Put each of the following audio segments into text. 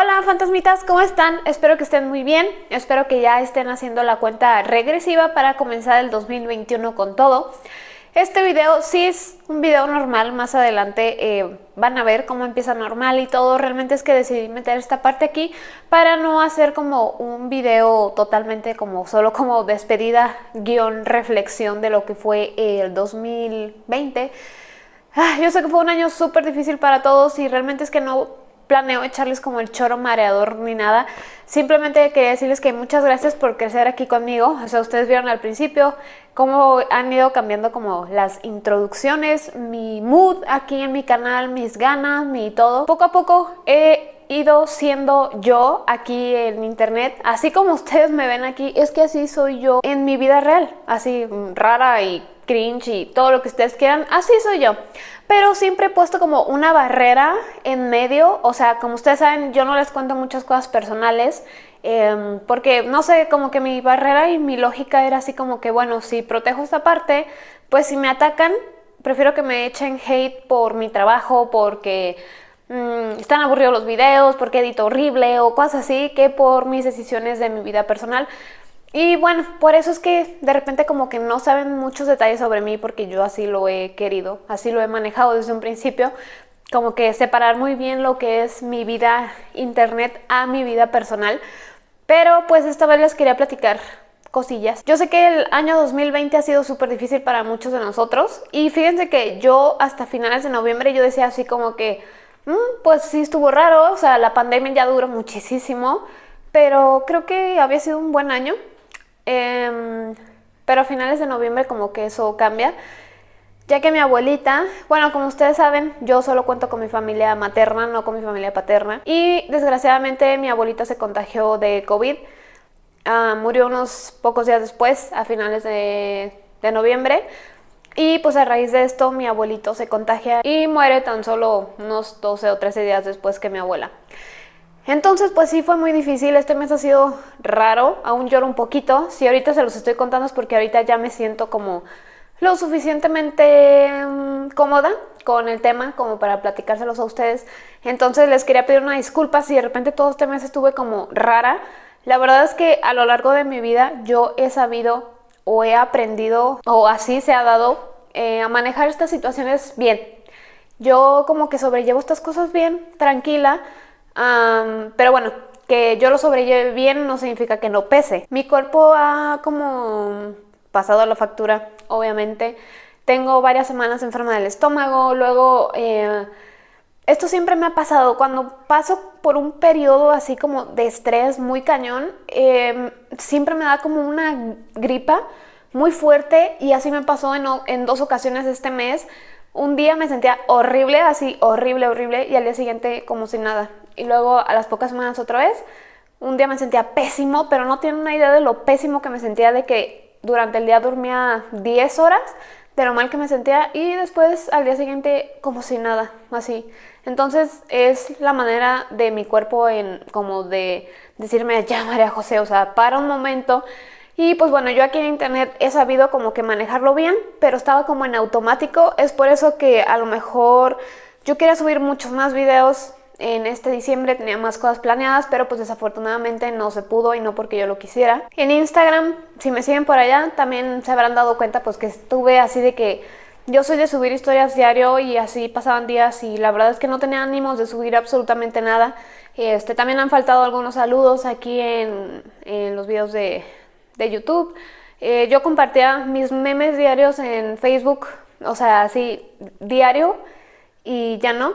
Hola fantasmitas, ¿cómo están? Espero que estén muy bien, espero que ya estén haciendo la cuenta regresiva para comenzar el 2021 con todo. Este video sí es un video normal, más adelante eh, van a ver cómo empieza normal y todo. Realmente es que decidí meter esta parte aquí para no hacer como un video totalmente como solo como despedida, guion, reflexión de lo que fue el 2020. Ah, yo sé que fue un año súper difícil para todos y realmente es que no planeo echarles como el choro mareador ni nada. Simplemente quería decirles que muchas gracias por crecer aquí conmigo. O sea, ustedes vieron al principio cómo han ido cambiando como las introducciones, mi mood aquí en mi canal, mis ganas, mi todo. Poco a poco he ido siendo yo aquí en internet, así como ustedes me ven aquí, es que así soy yo en mi vida real, así rara y cringe y todo lo que ustedes quieran, así soy yo. Pero siempre he puesto como una barrera en medio, o sea, como ustedes saben, yo no les cuento muchas cosas personales, em, porque no sé, como que mi barrera y mi lógica era así como que, bueno, si protejo esta parte, pues si me atacan, prefiero que me echen hate por mi trabajo, porque mm, están aburridos los videos, porque edito horrible o cosas así, que por mis decisiones de mi vida personal. Y bueno, por eso es que de repente como que no saben muchos detalles sobre mí porque yo así lo he querido, así lo he manejado desde un principio, como que separar muy bien lo que es mi vida internet a mi vida personal. Pero pues esta vez les quería platicar cosillas. Yo sé que el año 2020 ha sido súper difícil para muchos de nosotros y fíjense que yo hasta finales de noviembre yo decía así como que, mm, pues sí estuvo raro, o sea, la pandemia ya duró muchísimo, pero creo que había sido un buen año. Em, pero a finales de noviembre como que eso cambia, ya que mi abuelita, bueno, como ustedes saben, yo solo cuento con mi familia materna, no con mi familia paterna, y desgraciadamente mi abuelita se contagió de COVID, ah, murió unos pocos días después, a finales de noviembre, y pues a raíz de esto mi abuelito se contagia y muere tan solo unos 12 o 13 días después que mi abuela. Entonces, pues sí fue muy difícil, este mes ha sido raro, aún lloro un poquito. Si ahorita se los estoy contando es porque ahorita ya me siento como lo suficientemente mm, cómoda con el tema como para platicárselos a ustedes. Entonces les quería pedir una disculpa si de repente todo este mes estuve como rara. La verdad es que a lo largo de mi vida yo he sabido o he aprendido o así se ha dado eh, a manejar estas situaciones bien. Yo como que sobrellevo estas cosas bien, tranquila, pero bueno, que yo lo sobrelleve bien no significa que no pese. Mi cuerpo ha como pasado la factura, obviamente. Tengo varias semanas enferma del estómago, luego... Eh, esto siempre me ha pasado, cuando paso por un periodo así como de estrés muy cañón, em, siempre me da como una gripa muy fuerte y así me pasó en dos ocasiones este mes. Un día me sentía horrible, así horrible, horrible, y al día siguiente como si nada y luego a las pocas semanas otra vez. Un día me sentía pésimo, pero no tienen una idea de lo pésimo que me sentía de que durante el día dormía 10 horas, de lo mal que me sentía y después al día siguiente como si nada, así. Entonces es la manera de mi cuerpo en como de decirme ya María José, o sea, para un momento. Y pues bueno, yo aquí en internet he sabido como que manejarlo bien, pero estaba como en automático. Es por eso que a lo mejor yo quería subir muchos más videos en este diciembre tenía más cosas planeadas, pero pues desafortunadamente no se pudo y no porque yo lo quisiera. En Instagram, si me siguen por allá, también se habrán dado cuenta pues que estuve así de que yo soy de subir historias diario y así pasaban días y la verdad es que no tenía ánimos de subir absolutamente nada. Este, también han faltado algunos saludos aquí en, los videos de, YouTube. Eh, yo compartía mis memes diarios en Facebook, o sea, así diario y ya no.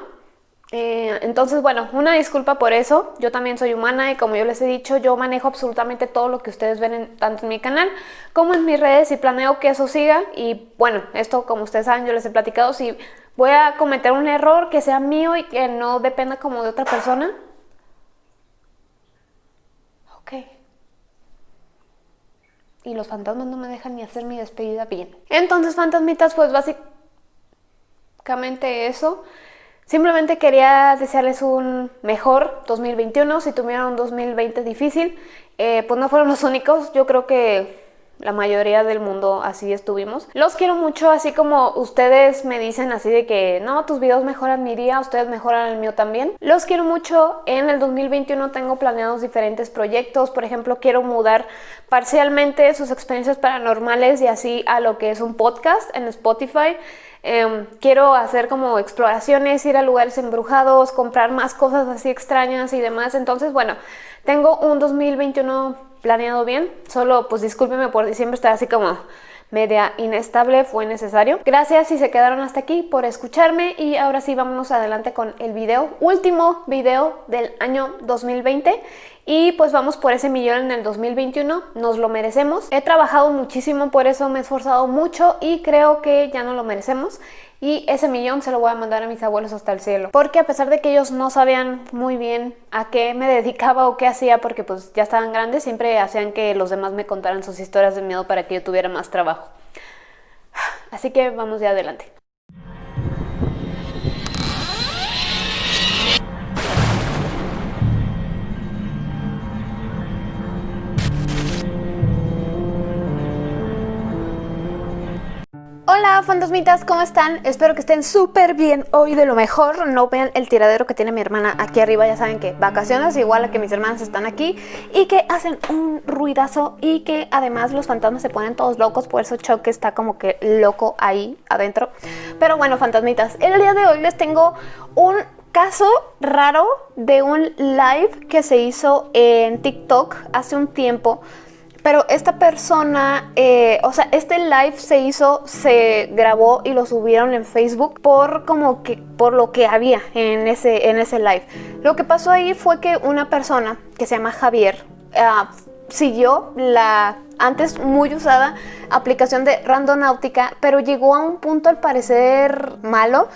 Eh, entonces, bueno, una disculpa por eso. Yo también soy humana y como yo les he dicho, yo manejo absolutamente todo lo que ustedes ven tanto en mi canal como en mis redes y planeo que eso siga. Y bueno, esto como ustedes saben, yo les he platicado, si voy a cometer un error que sea mío y que no dependa como de otra persona. Ok. Y los fantasmas no me dejan ni hacer mi despedida bien. Entonces, fantasmitas, pues básicamente eso. Simplemente quería desearles un mejor 2021, si tuvieron un 2020 difícil, eh, pues no fueron los únicos, yo creo que la mayoría del mundo así estuvimos. Los quiero mucho, así como ustedes me dicen así de que no, tus videos mejoran mi día, ustedes mejoran el mío también. Los quiero mucho, en el 2021 tengo planeados diferentes proyectos, por ejemplo quiero mudar parcialmente sus experiencias paranormales y así a lo que es un podcast en Spotify. Em, quiero hacer como exploraciones, ir a lugares embrujados, comprar más cosas así extrañas y demás. Entonces, bueno, tengo un 2021 planeado bien. Solo, pues discúlpeme por diciembre estar así como media inestable fue necesario. Gracias si se quedaron hasta aquí por escucharme y ahora sí vámonos adelante con el video, último video del año 2020 y pues vamos por ese millón en el 2021, nos lo merecemos. He trabajado muchísimo por eso, me he esforzado mucho y creo que ya no lo merecemos y ese millón se lo voy a mandar a mis abuelos hasta el cielo. Porque a pesar de que ellos no sabían muy bien a qué me dedicaba o qué hacía, porque pues ya estaban grandes, siempre hacían que los demás me contaran sus historias de miedo para que yo tuviera más trabajo. Así que vamos ya adelante. Hola fantasmitas, ¿cómo están? Espero que estén súper bien hoy de lo mejor No vean el tiradero que tiene mi hermana aquí arriba Ya saben que vacaciones igual a que mis hermanas están aquí Y que hacen un ruidazo Y que además los fantasmas se ponen todos locos Por eso Choque está como que loco ahí adentro Pero bueno fantasmitas, el día de hoy les tengo un caso raro de un live que se hizo en TikTok hace un tiempo pero esta persona, eh, o sea, este live se hizo, se grabó y lo subieron en Facebook por como que, por lo que había en ese, en ese live. Lo que pasó ahí fue que una persona que se llama Javier, ah, siguió la antes muy usada aplicación de Randonáutica, pero llegó a un punto al parecer malo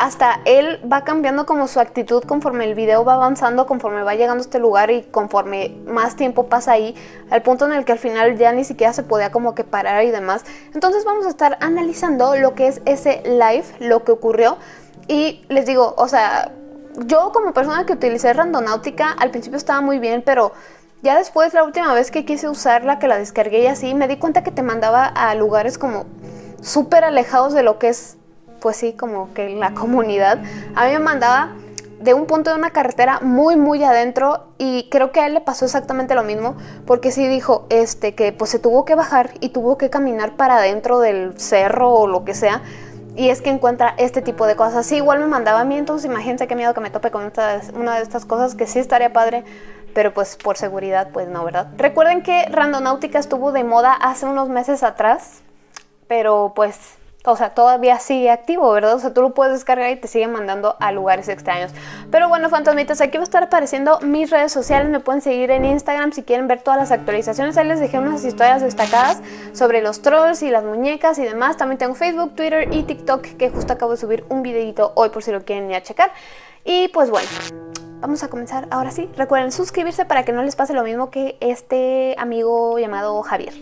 hasta él va cambiando como su actitud conforme el video va avanzando, conforme va llegando a este lugar y conforme más tiempo pasa ahí, al punto en el que al final ya ni siquiera se podía como que parar y demás. Entonces vamos a estar analizando lo que es ese live, lo que ocurrió y les digo, o sea, yo como persona que utilicé Randonáutica al principio estaba muy bien, pero ya después la última vez que quise usarla, que la descargué y así, me di cuenta que te mandaba a lugares como súper alejados de lo que es pues sí, como que la comunidad, a mí me mandaba de un punto de una carretera muy muy adentro y creo que a él le pasó exactamente lo mismo porque sí dijo este que pues se tuvo que bajar y tuvo que caminar para adentro del cerro o lo que sea y es que encuentra este tipo de cosas. Sí, igual me mandaba a mí, entonces imagínense qué miedo que me tope con una de estas cosas que sí estaría padre, pero pues por seguridad pues no, ¿verdad? Recuerden que Randonáutica estuvo de moda hace unos meses atrás, pero pues o sea, todavía sigue activo, ¿verdad? O sea, tú lo puedes descargar y te sigue mandando a lugares extraños. Pero bueno, fantasmitas, aquí va a estar apareciendo mis redes sociales. Me pueden seguir en Instagram si quieren ver todas las actualizaciones. Ahí les dejé unas historias destacadas sobre los trolls y las muñecas y demás. También tengo Facebook, Twitter y TikTok, que justo acabo de subir un videito hoy por si lo quieren ir checar. Y pues bueno, vamos a comenzar ahora sí. Recuerden suscribirse para que no les pase lo mismo que este amigo llamado Javier.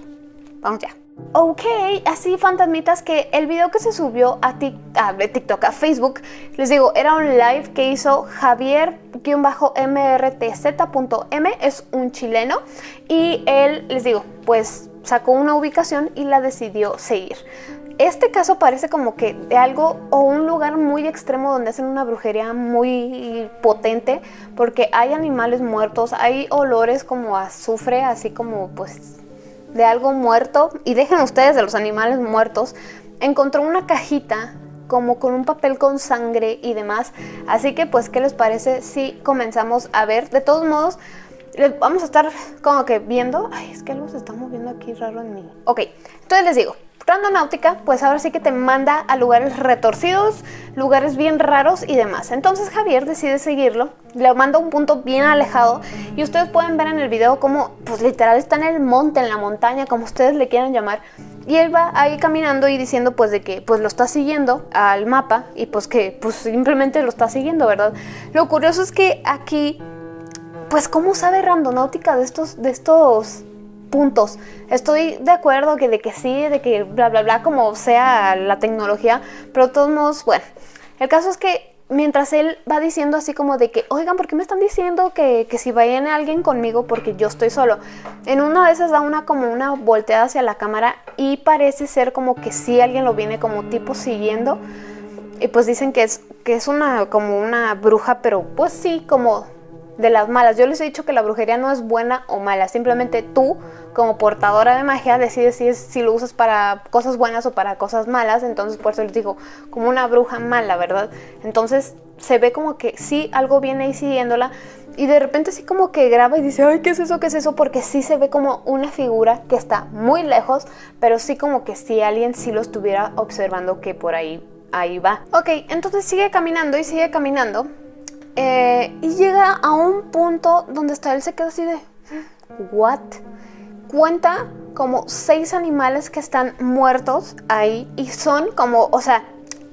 Vamos ya. Ok, así fantasmitas que el video que se subió a, TikTok, a Facebook, les digo, era un live que hizo Javier-mrtz.m, es un chileno, y él, les digo, pues sacó una ubicación y la decidió seguir. Este caso parece como que de algo o un lugar muy extremo donde hacen una brujería muy potente porque hay animales muertos, hay olores como azufre, así como pues de algo muerto, y dejen ustedes de los animales muertos, encontró una cajita como con un papel con sangre y demás. Así que pues, ¿qué les parece si comenzamos a ver? De todos modos, vamos a estar como que viendo... Ay, es que algo se está moviendo aquí raro en mí. Ok, entonces les digo, Randonáutica, pues ahora sí que te manda a lugares retorcidos, lugares bien raros y demás. Entonces Javier decide seguirlo, le manda un punto bien alejado y ustedes pueden ver en el video como, pues literal está en el monte, en la montaña, como ustedes le quieran llamar. Y él va ahí caminando y diciendo pues de que pues lo está siguiendo al mapa y pues que pues simplemente lo está siguiendo, ¿verdad? Lo curioso es que aquí, pues cómo sabe Randonáutica de estos, de estos puntos. Estoy de acuerdo que de que sí, de que bla bla bla como sea la tecnología, pero de todos modos, bueno, el caso es que mientras él va diciendo así como de que, oigan, ¿por qué me están diciendo que, que si viene alguien conmigo porque yo estoy solo? En una de esas da una como una volteada hacia la cámara y parece ser como que sí alguien lo viene como tipo siguiendo. Y pues dicen que es, que es una como una bruja, pero pues sí, como de las malas. Yo les he dicho que la brujería no es buena o mala, simplemente tú como portadora de magia decides si, lo usas para cosas buenas o para cosas malas, entonces por eso les digo, como una bruja mala, ¿verdad? Entonces se ve como que sí, algo viene ahí siguiéndola y de repente sí como que graba y dice, ay, ¿qué es eso? ¿Qué es eso? Porque sí se ve como una figura que está muy lejos, pero sí como que si alguien sí lo estuviera observando que por ahí, ahí va. Ok, entonces sigue caminando y sigue caminando eh, y llega a un punto donde está él se queda así de, ¿what? Cuenta como seis animales que están muertos ahí y son como, o sea,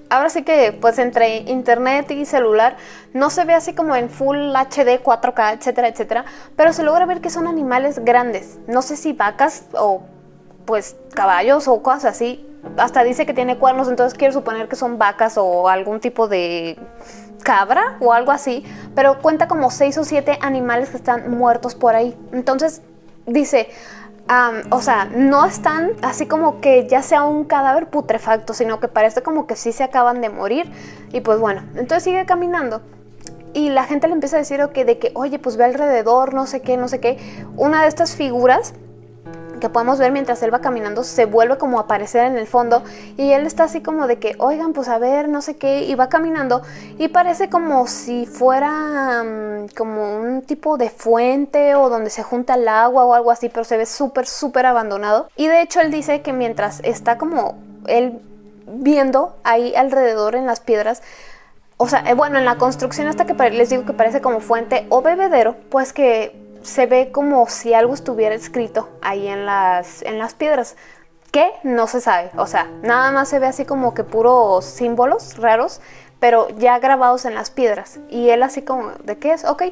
ahora sí que pues entre internet y celular no se ve así como en full HD, 4K, etcétera, etcétera, pero se logra ver que son animales grandes, no sé si vacas o pues caballos o cosas así, hasta dice que tiene cuernos, entonces quiero suponer que son vacas o algún tipo de cabra o algo así, pero cuenta como seis o siete animales que están muertos por ahí. Entonces dice, o sea, no están así como que ya sea un cadáver putrefacto, sino que parece como que sí se acaban de morir. Y pues bueno, entonces sigue caminando. Y la gente le empieza a decir que de que, oye, pues ve alrededor, no sé qué, no sé qué. Una de estas figuras que podemos ver mientras él va caminando se vuelve como a aparecer en el fondo y él está así como de que, oigan, pues a ver, no sé qué, y va caminando y parece como si fuera mm, como un tipo de fuente o donde se junta el agua o algo así, pero se ve súper, súper abandonado. Y de hecho él dice que mientras está como él viendo ahí alrededor en las piedras, o sea, eh, bueno, en la construcción hasta que les digo que parece como fuente o bebedero, pues que se ve como si algo estuviera escrito ahí en las, en las piedras. que No se sabe. O sea, nada más se ve así como que puros símbolos raros, pero ya grabados en las piedras. Y él así como, ¿de qué es? Ok.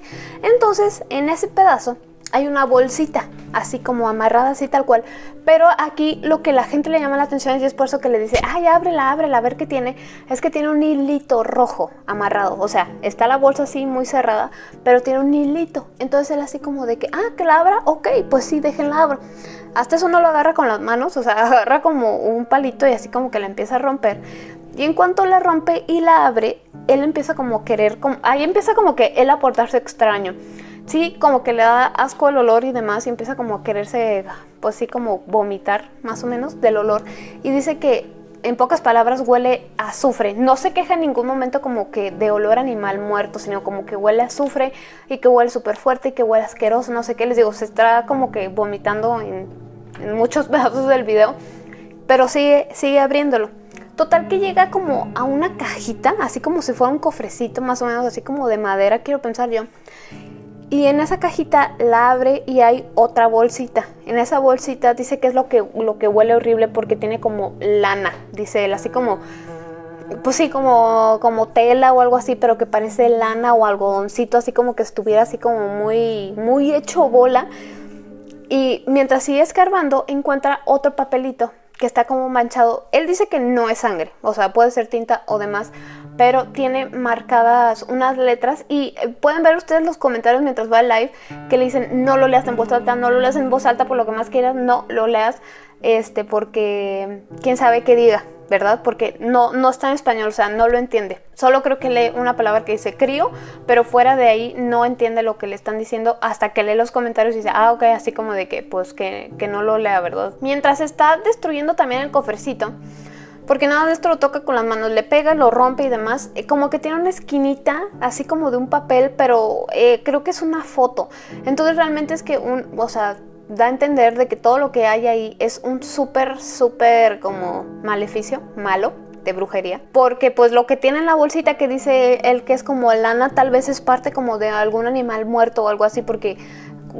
Entonces, en ese pedazo hay una bolsita, así como amarrada así tal cual. Pero aquí lo que la gente le llama la atención y es por eso que le dice, ay, ábrela, ábrela, a ver qué tiene. Es que tiene un hilito rojo amarrado. O sea, está la bolsa así muy cerrada, pero tiene un hilito. Entonces él así como de que, ah, que la abra, ok, pues sí, déjenla abra. Hasta eso no lo agarra con las manos, o sea, agarra como un palito y así como que la empieza a romper. Y en cuanto la rompe y la abre, él empieza como a querer, como, ahí empieza como que él a portarse extraño sí, como que le da asco el olor y demás y empieza como a quererse, pues sí, como vomitar más o menos del olor. Y dice que en pocas palabras huele a azufre. No se queja en ningún momento como que de olor animal muerto, sino como que huele a azufre y que huele súper fuerte y que huele asqueroso, no sé qué. Les digo, se está como que vomitando en, muchos pedazos del video, pero sigue, sigue abriéndolo. Total que llega como a una cajita, así como si fuera un cofrecito más o menos, así como de madera, quiero pensar yo. Y en esa cajita la abre y hay otra bolsita. En esa bolsita dice que es lo que, lo que huele horrible porque tiene como lana, dice él, así como, pues sí, como, como tela o algo así, pero que parece lana o algodoncito, así como que estuviera así como muy, muy hecho bola. Y mientras sigue escarbando, encuentra otro papelito que está como manchado. Él dice que no es sangre, o sea, puede ser tinta o demás, pero tiene marcadas unas letras y eh, pueden ver ustedes los comentarios mientras va el live que le dicen no lo leas en voz alta, no lo leas en voz alta por lo que más quieras, no lo leas este porque quién sabe qué diga, ¿verdad? Porque no, no está en español, o sea, no lo entiende. Solo creo que lee una palabra que dice crío, pero fuera de ahí no entiende lo que le están diciendo hasta que lee los comentarios y dice, ah, ok, así como de que, pues, que, que no lo lea, ¿verdad? Mientras está destruyendo también el cofrecito, porque nada de esto lo toca con las manos, le pega, lo rompe y demás, eh, como que tiene una esquinita, así como de un papel, pero eh, creo que es una foto. Entonces realmente es que un, o sea, da a entender de que todo lo que hay ahí es un súper, súper como maleficio, malo, de brujería, porque pues lo que tiene en la bolsita que dice él que es como lana tal vez es parte como de algún animal muerto o algo así porque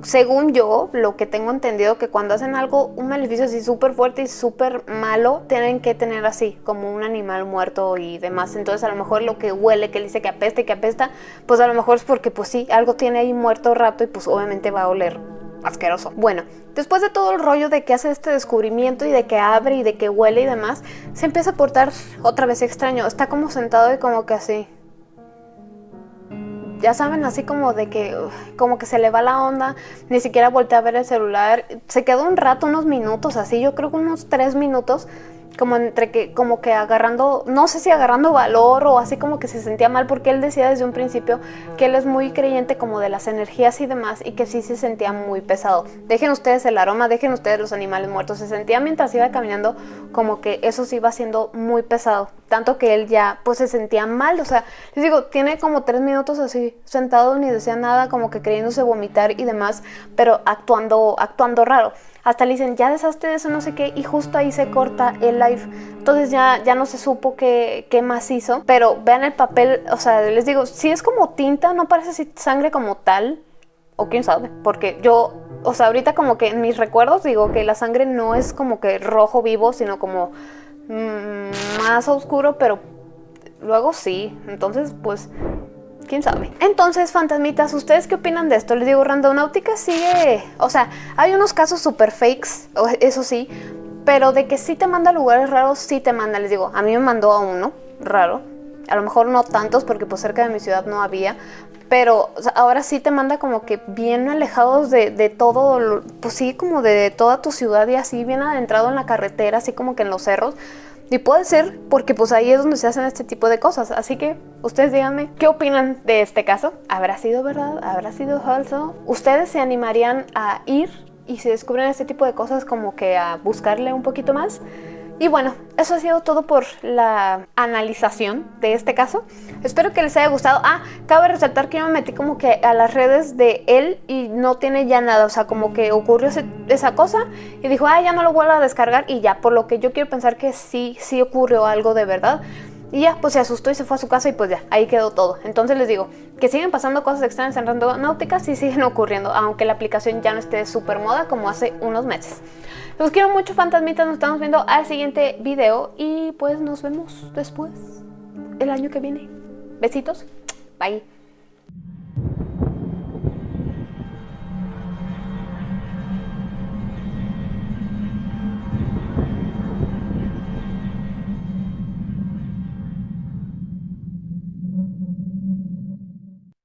según yo, lo que tengo entendido, que cuando hacen algo, un maleficio así súper fuerte y súper malo, tienen que tener así, como un animal muerto y demás. Entonces a lo mejor lo que huele, que dice que apesta y que apesta, pues a lo mejor es porque pues sí, algo tiene ahí muerto rato y pues obviamente va a oler asqueroso. Bueno, después de todo el rollo de que hace este descubrimiento y de que abre y de que huele y demás, se empieza a portar otra vez extraño. Está como sentado y como que así ya saben, así como de que, como que se le va la onda, ni siquiera volteé a ver el celular, se quedó un rato, unos minutos así, yo creo que unos tres minutos, como entre que, como que agarrando, no sé si agarrando valor o así como que se sentía mal, porque él decía desde un principio que él es muy creyente como de las energías y demás, y que sí se sentía muy pesado. Dejen ustedes el aroma, dejen ustedes los animales muertos, se sentía mientras iba caminando como que eso sí iba siendo muy pesado, tanto que él ya pues se sentía mal, o sea, les digo, tiene como tres minutos así sentado, ni decía nada, como que creyéndose vomitar y demás, pero actuando, actuando raro. Hasta le dicen, ya deshazte de eso, no sé qué, y justo ahí se corta el live. Entonces ya, ya no se supo qué, qué más hizo. Pero vean el papel, o sea, les digo, si es como tinta, no parece sangre como tal. O quién sabe, porque yo, o sea, ahorita como que en mis recuerdos digo que la sangre no es como que rojo vivo, sino como mm, más oscuro, pero luego sí. Entonces, pues Entonces, fantasmitas, ¿ustedes qué opinan de esto? Les digo, Randonáutica sigue... O sea, hay unos casos super fakes, eso sí, pero de que sí te manda lugares raros, sí te manda. Les digo, a mí me mandó a uno raro. A lo mejor no tantos porque pues cerca de mi ciudad no había, pero ahora sí te manda como que bien alejados de, todo, pues sí, como de toda tu ciudad y así, bien adentrado en la carretera, así como que en los cerros. Y puede ser porque pues ahí es donde se hacen este tipo de cosas. Así que ustedes díganme qué opinan de este caso. ¿Habrá sido verdad? ¿Habrá sido falso? ¿Ustedes se animarían a ir y si descubren este tipo de cosas como que a buscarle un poquito más? Y bueno, eso ha sido todo por la analización de este caso. Espero que les haya gustado. Ah, cabe resaltar que yo me metí como que a las redes de él y no tiene ya nada. O sea, como que ocurrió esa cosa y dijo, ah, ya no lo vuelvo a descargar y ya. Por lo que yo quiero pensar que sí, sí ocurrió algo de verdad. Y ya, pues se asustó y se fue a su casa y pues ya, ahí quedó todo. Entonces les digo, que siguen pasando cosas extrañas en Randonáutica, sí siguen ocurriendo, aunque la aplicación ya no esté súper moda como hace unos meses. Los quiero mucho, fantasmitas, nos estamos viendo al siguiente video y pues nos vemos después, el año que viene. Besitos, bye.